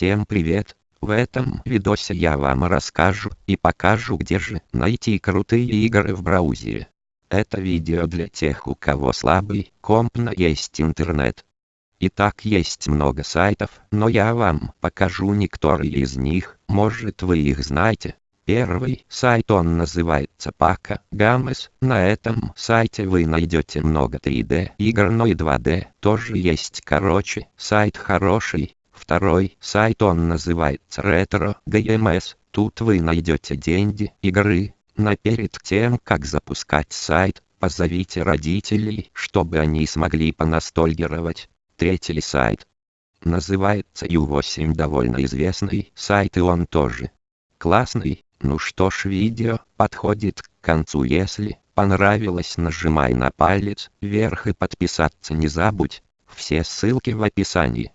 Всем привет! В этом видосе я вам расскажу и покажу где же найти крутые игры в браузере. Это видео для тех у кого слабый комп но есть интернет. Итак есть много сайтов, но я вам покажу некоторые из них, может вы их знаете. Первый сайт он называется Пака Гамес. На этом сайте вы найдете много 3D игр, но и 2D тоже есть. Короче, сайт хороший. Второй сайт он называется Retro GMS. Тут вы найдете деньги, игры. Но перед тем как запускать сайт, позовите родителей, чтобы они смогли понастольгировать. Третий сайт называется U8 довольно известный сайт и он тоже классный. Ну что ж видео подходит к концу если понравилось нажимай на палец вверх и подписаться не забудь. Все ссылки в описании.